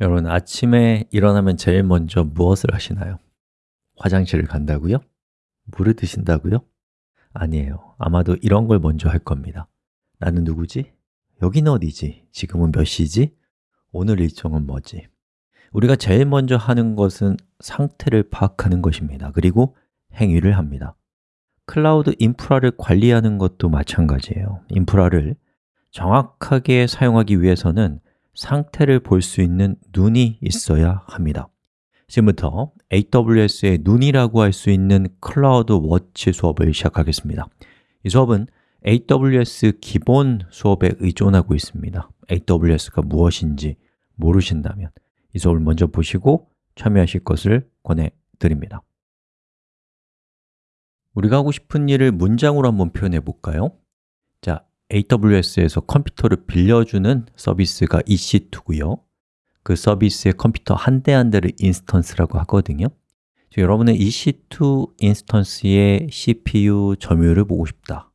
여러분, 아침에 일어나면 제일 먼저 무엇을 하시나요? 화장실을 간다고요? 물을 드신다고요? 아니에요. 아마도 이런 걸 먼저 할 겁니다. 나는 누구지? 여기는 어디지? 지금은 몇 시지? 오늘 일정은 뭐지? 우리가 제일 먼저 하는 것은 상태를 파악하는 것입니다. 그리고 행위를 합니다. 클라우드 인프라를 관리하는 것도 마찬가지예요. 인프라를 정확하게 사용하기 위해서는 상태를 볼 수 있는 눈이 있어야 합니다. 지금부터 AWS의 눈이라고 할 수 있는 클라우드 워치 수업을 시작하겠습니다. 이 수업은 AWS 기본 수업에 의존하고 있습니다. AWS가 무엇인지 모르신다면 이 수업을 먼저 보시고 참여하실 것을 권해드립니다. 우리가 하고 싶은 일을 문장으로 한번 표현해 볼까요? 자, AWS에서 컴퓨터를 빌려주는 서비스가 EC2고요. 그 서비스의 컴퓨터 한 대 한 대를 instance라고 하거든요. 여러분은 EC2 instance의 CPU 점유율을 보고 싶다.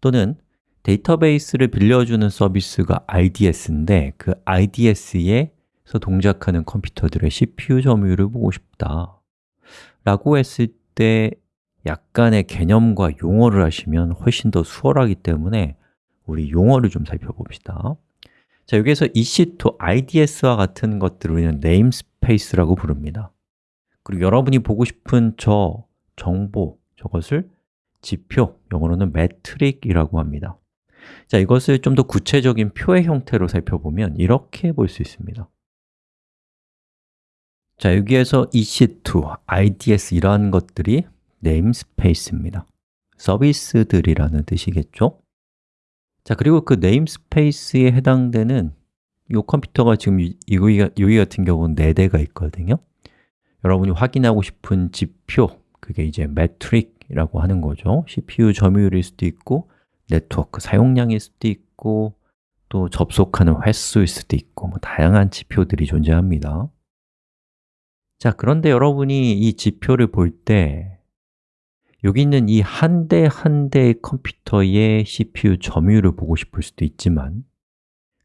또는 데이터베이스를 빌려주는 서비스가 RDS인데 그 RDS에서 동작하는 컴퓨터들의 CPU 점유율을 보고 싶다. 라고 했을 때 약간의 개념과 용어를 하시면 훨씬 더 수월하기 때문에 우리 용어를 좀 살펴봅시다. 자, 여기에서 EC2, IDS와 같은 것들을 우리는 namespace라고 부릅니다. 그리고 여러분이 보고 싶은 저 정보, 저것을 지표, 영어로는 metric이라고 합니다. 자, 이것을 좀 더 구체적인 표의 형태로 살펴보면 이렇게 볼 수 있습니다. 자, 여기에서 EC2, IDS 이러한 것들이 namespace입니다. 서비스들이라는 뜻이겠죠? 자, 그리고 그 네임스페이스에 해당되는 이 컴퓨터가 지금 여기, 여기 같은 경우는 4대가 있거든요. 여러분이 확인하고 싶은 지표, 그게 이제 매트릭이라고 하는 거죠. CPU 점유율일 수도 있고 네트워크 사용량일 수도 있고 또 접속하는 횟수일 수도 있고 뭐 다양한 지표들이 존재합니다. 자, 그런데 여러분이 이 지표를 볼때 여기 있는 이 한 대 한 대의 컴퓨터의 CPU 점유율을 보고 싶을 수도 있지만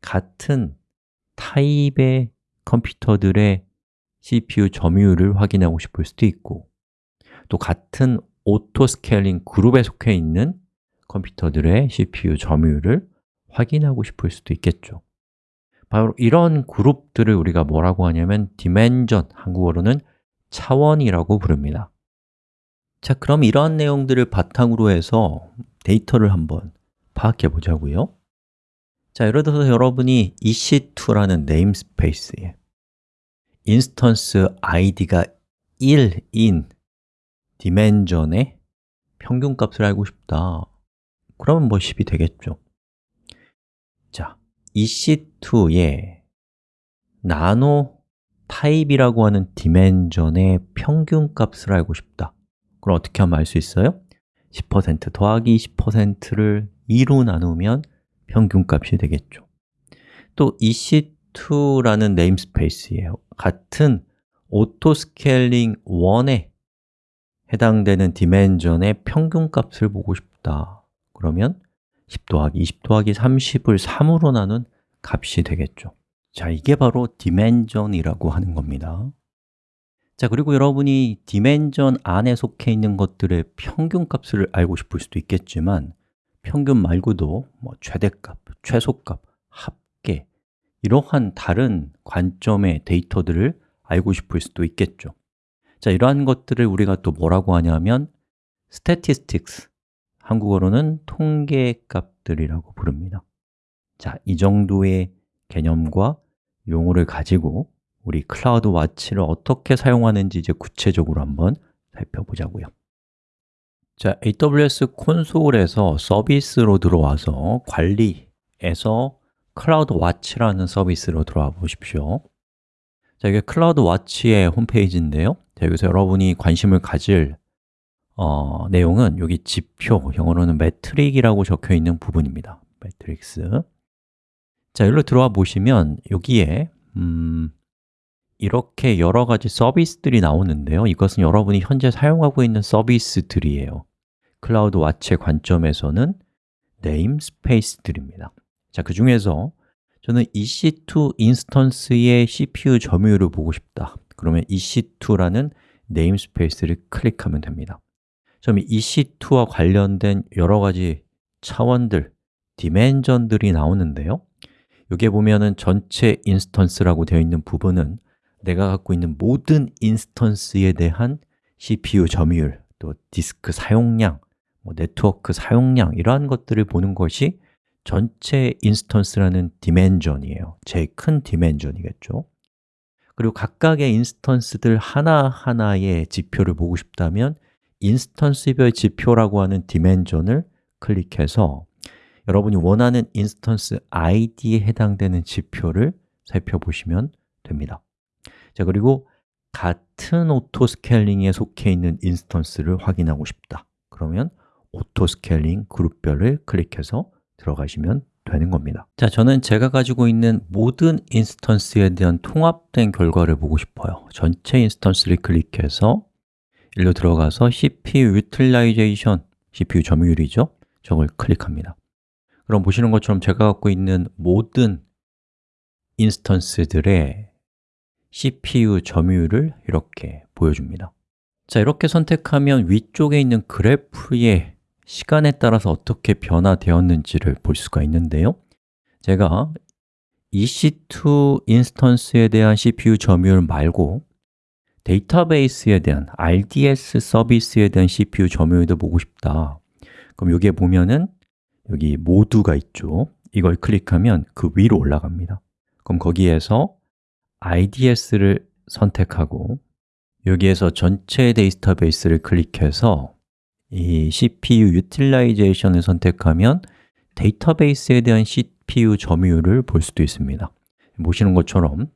같은 타입의 컴퓨터들의 CPU 점유율을 확인하고 싶을 수도 있고 또 같은 auto scaling 그룹에 속해 있는 컴퓨터들의 CPU 점유율을 확인하고 싶을 수도 있겠죠. 바로 이런 그룹들을 우리가 뭐라고 하냐면 dimension, 한국어로는 차원이라고 부릅니다 자, 그럼 이러한 내용들을 바탕으로 해서 데이터를 한번 파악해 보자고요. 자, 예를 들어서 여러분이 EC2라는 네임스페이스에 인스턴스 id가 1인 디멘전의 평균값을 알고 싶다. 그러면 뭐 10이 되겠죠. 자, EC2에 나노 타입이라고 하는 dimension의 평균값을 알고 싶다 그럼 어떻게 하면 알 수 있어요? 10% 더하기 10%를 2로 나누면 평균값이 되겠죠. 또 EC2라는 namespace예요. 같은 auto scaling 1에 해당되는 디멘전의 평균값을 보고 싶다. 그러면 10 더하기 20 더하기 30을 3으로 나눈 값이 되겠죠. 자, 이게 바로 디멘전이라고 하는 겁니다 자, 그리고 여러분이 디멘전 안에 속해 있는 것들의 평균값을 알고 싶을 수도 있겠지만 평균 말고도 뭐 최대값, 최소값, 합계 이러한 다른 관점의 데이터들을 알고 싶을 수도 있겠죠. 자, 이러한 것들을 우리가 또 뭐라고 하냐면 statistics, 한국어로는 통계값들이라고 부릅니다. 자, 이 정도의 개념과 용어를 가지고 우리 CloudWatch를 어떻게 사용하는지 이제 구체적으로 한번 살펴보자고요. 자, AWS 콘솔에서 서비스로 들어와서 관리에서 CloudWatch라는 서비스로 들어와 보십시오. 자, 이게 CloudWatch의 홈페이지인데요. 자, 여기서 여러분이 관심을 가질 어, 내용은 여기 지표, 영어로는 metric이라고 적혀 있는 부분입니다. metrics. 자, 여기로 들어와 보시면 여기에 음, 이렇게 여러 가지 서비스들이 나오는데요. 이것은 여러분이 현재 사용하고 있는 서비스들이에요. CloudWatch의 관점에서는 namespace들입니다. 자, 그 중에서 저는 EC2 instance의 CPU 점유율을 보고 싶다. 그러면 EC2라는 namespace를 클릭하면 됩니다. 그럼 EC2와 관련된 여러 가지 차원들, dimension들이 나오는데요. 여기에 보면은 전체 instance라고 되어 있는 부분은 내가 갖고 있는 모든 instance에 대한 CPU 점유율, 또 디스크 사용량, 뭐 네트워크 사용량 이러한 것들을 보는 것이 전체 instance라는 dimension이에요. 제일 큰 dimension이겠죠. 그리고 각각의 instance들 하나하나의 지표를 보고 싶다면 instance별 지표라고 하는 dimension을 클릭해서 여러분이 원하는 instance ID에 해당되는 지표를 살펴보시면 됩니다 자 그리고 같은 auto scaling에 속해 있는 instance를 확인하고 싶다. 그러면 auto scaling 그룹별을 클릭해서 들어가시면 되는 겁니다. 자, 저는 제가 가지고 있는 모든 instance에 대한 통합된 결과를 보고 싶어요. 전체 instance를 클릭해서 일로 들어가서 CPU Utilization, CPU 점유율이죠? 저걸 클릭합니다. 그럼 보시는 것처럼 제가 갖고 있는 모든 instance들의 CPU 점유율을 이렇게 보여줍니다. 자, 이렇게 선택하면 위쪽에 있는 그래프의 시간에 따라서 어떻게 변화되었는지를 볼 수가 있는데요. 제가 EC2 인스턴스에 대한 CPU 점유율 말고 데이터베이스에 대한 RDS 서비스에 대한 CPU 점유율도 보고 싶다. 그럼 여기에 보면은 여기 모두가 있죠. 이걸 클릭하면 그 위로 올라갑니다. 그럼 거기에서 IDS를 선택하고 여기에서 전체 데이터베이스를 클릭해서 이 CPU Utilization을 선택하면 데이터베이스에 대한 CPU 점유율을 볼 수도 있습니다. 보시는 것처럼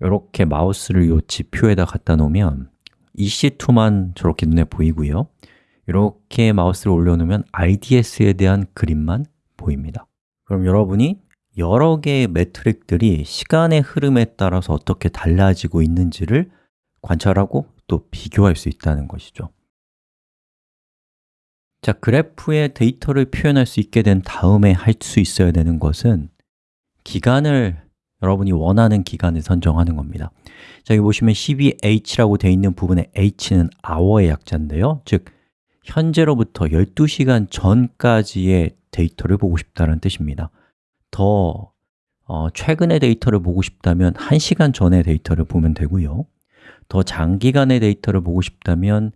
이렇게 마우스를 이 지표에다 갖다 놓으면 EC2만 저렇게 눈에 보이고요. 이렇게 마우스를 올려놓으면 IDS에 대한 그림만 보입니다. 그럼 여러분이 여러 개의 매트릭들이 시간의 흐름에 따라서 어떻게 달라지고 있는지를 관찰하고 또 비교할 수 있다는 것이죠. 자, 그래프에 데이터를 표현할 수 있게 된 다음에 할 수 있어야 되는 것은 기간을 여러분이 원하는 기간을 선정하는 겁니다. 자, 여기 보시면 12h라고 되어 있는 부분에 h는 hour의 약자인데요. 즉, 현재로부터 12시간 전까지의 데이터를 보고 싶다는 뜻입니다 더 어, 최근의 데이터를 보고 싶다면 1시간 전의 데이터를 보면 되고요. 더 장기간의 데이터를 보고 싶다면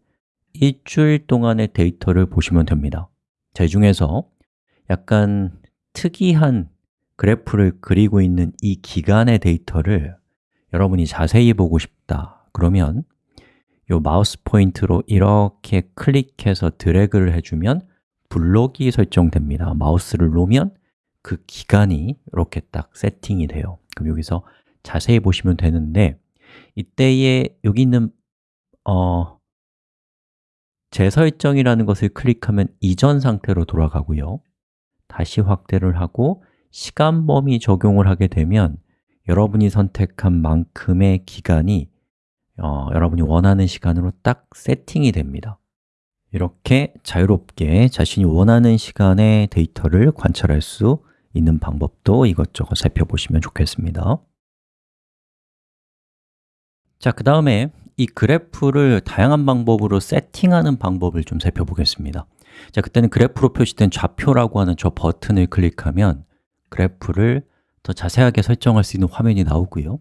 일주일 동안의 데이터를 보시면 됩니다. 저 중에서 약간 특이한 그래프를 그리고 있는 이 기간의 데이터를 여러분이 자세히 보고 싶다. 그러면 이 마우스 포인트로 이렇게 클릭해서 드래그를 해주면 블록이 설정됩니다. 마우스를 놓으면 그 기간이 이렇게 딱 세팅이 돼요. 그럼 여기서 자세히 보시면 되는데 이때에 여기 있는 어, 재설정이라는 것을 클릭하면 이전 상태로 돌아가고요. 다시 확대를 하고 시간 범위 적용을 하게 되면 여러분이 선택한 만큼의 기간이 어, 여러분이 원하는 시간으로 딱 세팅이 됩니다. 이렇게 자유롭게 자신이 원하는 시간의 데이터를 관찰할 수 있는 방법도 이것저것 살펴보시면 좋겠습니다. 자, 그 다음에 이 그래프를 다양한 방법으로 세팅하는 방법을 좀 살펴보겠습니다. 자, 그때는 그래프로 표시된 좌표라고 하는 저 버튼을 클릭하면 그래프를 더 자세하게 설정할 수 있는 화면이 나오고요.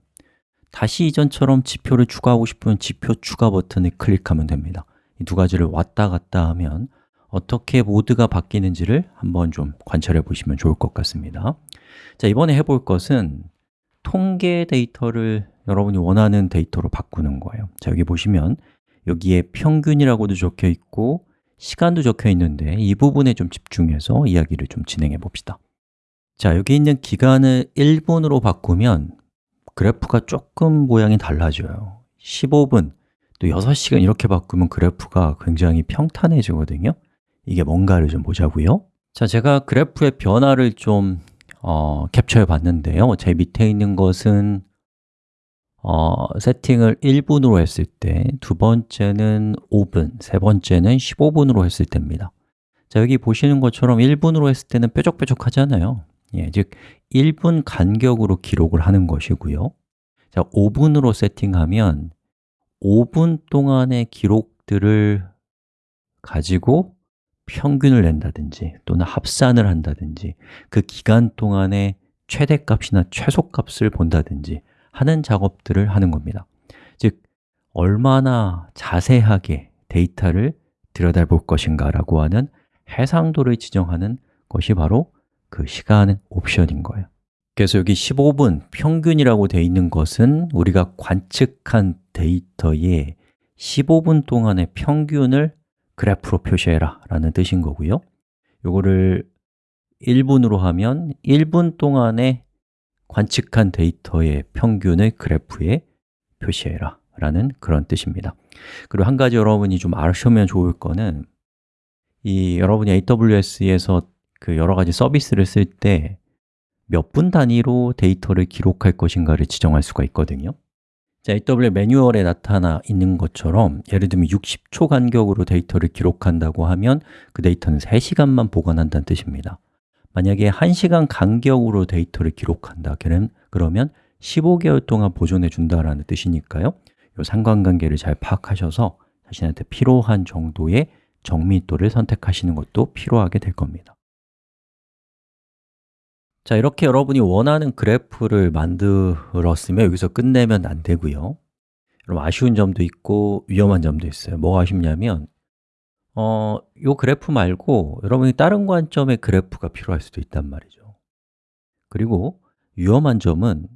다시 이전처럼 지표를 추가하고 싶으면 지표 추가 버튼을 클릭하면 됩니다. 이 두 가지를 왔다 갔다 하면 어떻게 모드가 바뀌는지를 한번 좀 관찰해 보시면 좋을 것 같습니다. 자, 이번에 해볼 것은 통계 데이터를 여러분이 원하는 데이터로 바꾸는 거예요. 자, 여기 보시면 여기에 평균이라고도 적혀 있고 시간도 적혀 있는데 이 부분에 좀 집중해서 이야기를 좀 진행해 봅시다. 자, 여기 있는 기간을 1분으로 바꾸면 그래프가 조금 모양이 달라져요. 15분, 또 6시간 이렇게 바꾸면 그래프가 굉장히 평탄해지거든요 이게 뭔가를 좀 보자고요? 자, 제가 그래프의 변화를 좀 어, 캡처해 봤는데요. 제 밑에 있는 것은 어, 세팅을 1분으로 했을 때, 두 번째는 5분, 세 번째는 15분으로 했을 때입니다. 자, 여기 보시는 것처럼 1분으로 했을 때는 뾰족뾰족하잖아요. 예, 즉 1분 간격으로 기록을 하는 것이고요. 자, 5분으로 세팅하면 5분 동안의 기록들을 가지고 평균을 낸다든지 또는 합산을 한다든지 그 기간 동안의 최대값이나 최소값을 본다든지 하는 작업들을 하는 겁니다. 즉, 얼마나 자세하게 데이터를 들여다볼 것인가 라고 하는 해상도를 지정하는 것이 바로 그 시간 옵션인 거예요. 그래서 여기 15분 평균이라고 되어 있는 것은 우리가 관측한 데이터의 15분 동안의 평균을 그래프로 표시해라 라는 뜻인 거고요. 요거를 1분으로 하면 1분 동안에 관측한 데이터의 평균을 그래프에 표시해라 라는 그런 뜻입니다. 그리고 한 가지 여러분이 좀 아시면 좋을 거는 이 여러분이 AWS에서 그 여러 가지 서비스를 쓸 때 몇 분 단위로 데이터를 기록할 것인가를 지정할 수가 있거든요 자, AWS 매뉴얼에 나타나 있는 것처럼 예를 들면 60초 간격으로 데이터를 기록한다고 하면 그 데이터는 3시간만 보관한다는 뜻입니다. 만약에 1시간 간격으로 데이터를 기록한다 그러면 15개월 동안 보존해 준다라는 뜻이니까요. 이 상관관계를 잘 파악하셔서 자신한테 필요한 정도의 정밀도를 선택하시는 것도 필요하게 될 겁니다 자, 이렇게 여러분이 원하는 그래프를 만들었으면 여기서 끝내면 안 되고요. 여러분 아쉬운 점도 있고 위험한 점도 있어요. 뭐가 아쉽냐면 어, 요 그래프 말고 여러분이 다른 관점의 그래프가 필요할 수도 있단 말이죠. 그리고 위험한 점은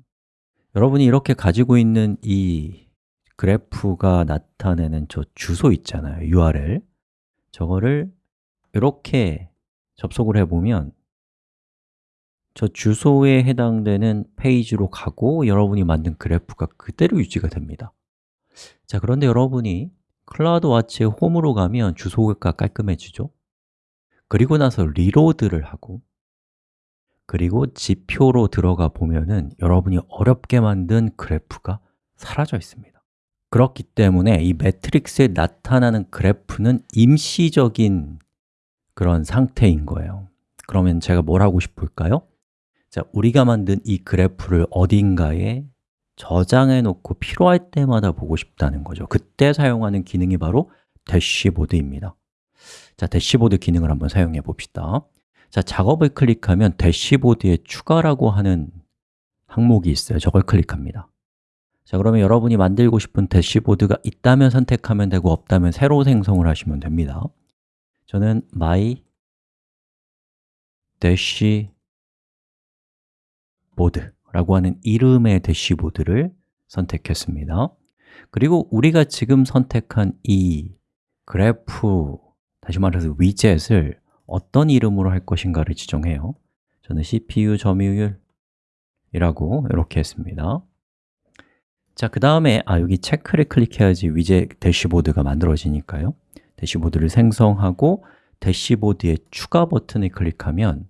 여러분이 이렇게 가지고 있는 이 그래프가 나타내는 저 주소 있잖아요, URL. 저거를 이렇게 접속을 해보면 저 주소에 해당되는 페이지로 가고 여러분이 만든 그래프가 그대로 유지가 됩니다. 자, 그런데 여러분이 CloudWatch의 홈으로 가면 주소가 깔끔해지죠? 그리고 나서 리로드를 하고 그리고 지표로 들어가 보면은 여러분이 어렵게 만든 그래프가 사라져 있습니다. 그렇기 때문에 이 매트릭스에 나타나는 그래프는 임시적인 그런 상태인 거예요. 그러면 제가 뭘 하고 싶을까요? 자, 우리가 만든 이 그래프를 어딘가에 저장해 놓고 필요할 때마다 보고 싶다는 거죠. 그때 사용하는 기능이 바로 대시보드입니다. 자, 대시보드 기능을 한번 사용해 봅시다. 자, 작업을 클릭하면 대시보드에 추가라고 하는 항목이 있어요. 저걸 클릭합니다. 자, 그러면 여러분이 만들고 싶은 대시보드가 있다면 선택하면 되고 없다면 새로 생성을 하시면 됩니다. 저는 my dashboard라고 하는 이름의 대시보드를 선택했습니다. 그리고 우리가 지금 선택한 이 그래프, 다시 말해서 위젯을 어떤 이름으로 할 것인가를 지정해요. 저는 CPU 점유율이라고 이렇게 했습니다. 자, 그 다음에 아 여기 체크를 클릭해야지 위젯 대시보드가 만들어지니까요. 대시보드를 생성하고 대시보드에 추가 버튼을 클릭하면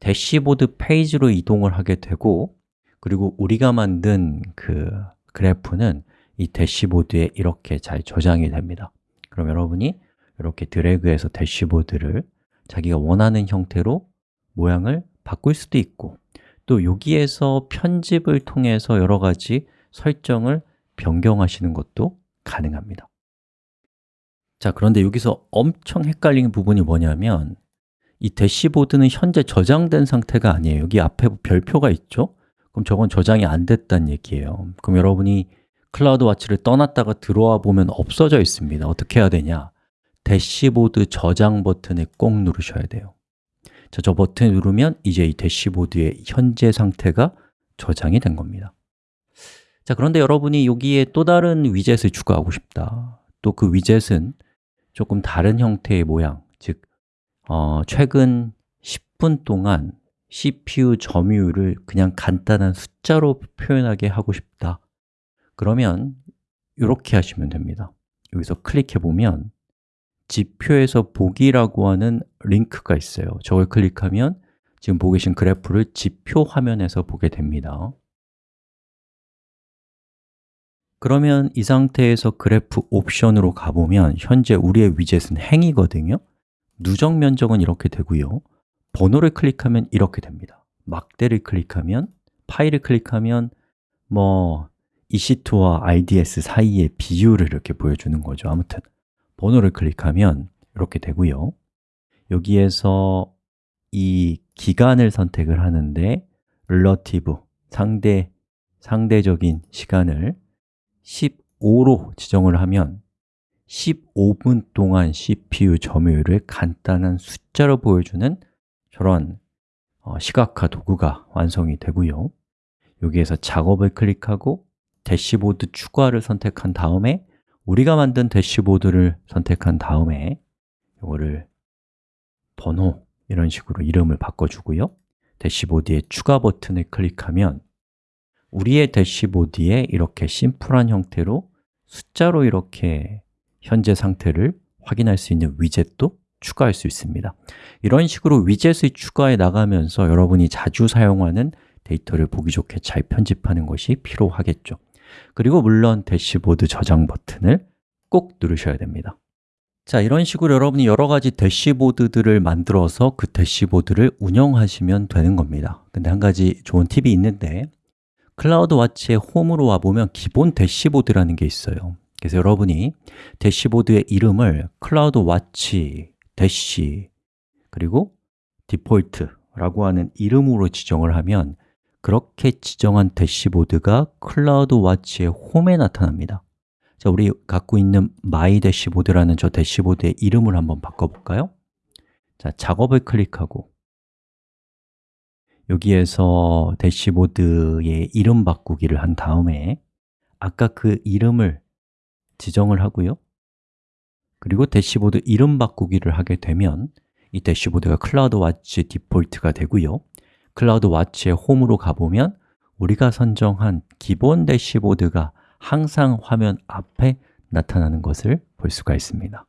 대시보드 페이지로 이동을 하게 되고 그리고 우리가 만든 그 그래프는 이 대시보드에 이렇게 잘 저장이 됩니다. 그럼 여러분이 이렇게 드래그해서 대시보드를 자기가 원하는 형태로 모양을 바꿀 수도 있고 또 여기에서 편집을 통해서 여러 가지 설정을 변경하시는 것도 가능합니다. 자, 그런데 여기서 엄청 헷갈리는 부분이 뭐냐면 이 대시보드는 현재 저장된 상태가 아니에요. 여기 앞에 별표가 있죠? 그럼 저건 저장이 안 됐다는 얘기예요. 그럼 여러분이 CloudWatch를 떠났다가 들어와 보면 없어져 있습니다. 어떻게 해야 되냐? 대시보드 저장 버튼을 꼭 누르셔야 돼요. 자, 저 버튼 누르면 이제 이 대시보드의 현재 상태가 저장이 된 겁니다. 자, 그런데 여러분이 여기에 또 다른 위젯을 추가하고 싶다. 또 그 위젯은 조금 다른 형태의 모양 즉, 어, 최근 10분 동안 CPU 점유율을 그냥 간단한 숫자로 표현하게 하고 싶다. 그러면 이렇게 하시면 됩니다. 여기서 클릭해 보면 지표에서 보기라고 하는 링크가 있어요. 저걸 클릭하면 지금 보고 계신 그래프를 지표 화면에서 보게 됩니다. 그러면 이 상태에서 그래프 옵션으로 가보면 현재 우리의 위젯은 행이거든요 누적 면적은 이렇게 되고요. 번호를 클릭하면 이렇게 됩니다. 막대를 클릭하면 파일을 클릭하면 뭐 EC2와 IDS 사이의 비율을 이렇게 보여주는 거죠. 아무튼 번호를 클릭하면 이렇게 되고요. 여기에서 이 기간을 선택을 하는데 relative, 상대, 상대적인 시간을 15로 지정을 하면 15분 동안 CPU 점유율을 간단한 숫자로 보여주는 저런 어, 시각화 도구가 완성이 되고요. 여기에서 작업을 클릭하고 대시보드 추가를 선택한 다음에 우리가 만든 대시보드를 선택한 다음에 이거를 번호 이런 식으로 이름을 바꿔주고요. 대시보드의 추가 버튼을 클릭하면 우리의 대시보드에 이렇게 심플한 형태로 숫자로 이렇게 현재 상태를 확인할 수 있는 위젯도 추가할 수 있습니다. 이런 식으로 위젯을 추가해 나가면서 여러분이 자주 사용하는 데이터를 보기 좋게 잘 편집하는 것이 필요하겠죠. 그리고 물론 대시보드 저장 버튼을 꼭 누르셔야 됩니다. 자, 이런 식으로 여러분이 여러 가지 대시보드들을 만들어서 그 대시보드를 운영하시면 되는 겁니다. 근데 한 가지 좋은 팁이 있는데 CloudWatch의 홈으로 와보면 기본 대시보드라는 게 있어요 그래서 여러분이 대시보드의 이름을 CloudWatch, 대시, 그리고 default라고 하는 이름으로 지정을 하면 그렇게 지정한 대시보드가 CloudWatch의 홈에 나타납니다 자, 우리 갖고 있는 my 대시보드라는 저 대시보드의 이름을 한번 바꿔볼까요? 자, 작업을 클릭하고 여기에서 대시보드의 이름 바꾸기를 한 다음에 아까 그 이름을 지정을 하고요. 그리고 대시보드 이름 바꾸기를 하게 되면 이 대시보드가 CloudWatch default가 되고요. CloudWatch의 홈으로 가보면 우리가 선정한 기본 대시보드가 항상 화면 앞에 나타나는 것을 볼 수가 있습니다.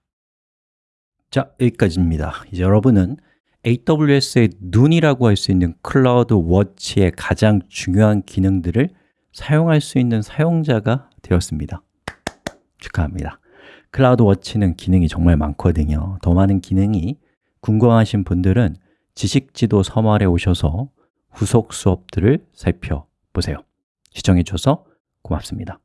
자, 여기까지입니다. 이제 여러분은 AWS의 눈이라고 할 수 있는 CloudWatch의 가장 중요한 기능들을 사용할 수 있는 사용자가 되었습니다 축하합니다. CloudWatch는 기능이 정말 많거든요. 더 많은 기능이 궁금하신 분들은 지식지도 서말에 오셔서 후속 수업들을 살펴보세요. 시청해 주셔서 고맙습니다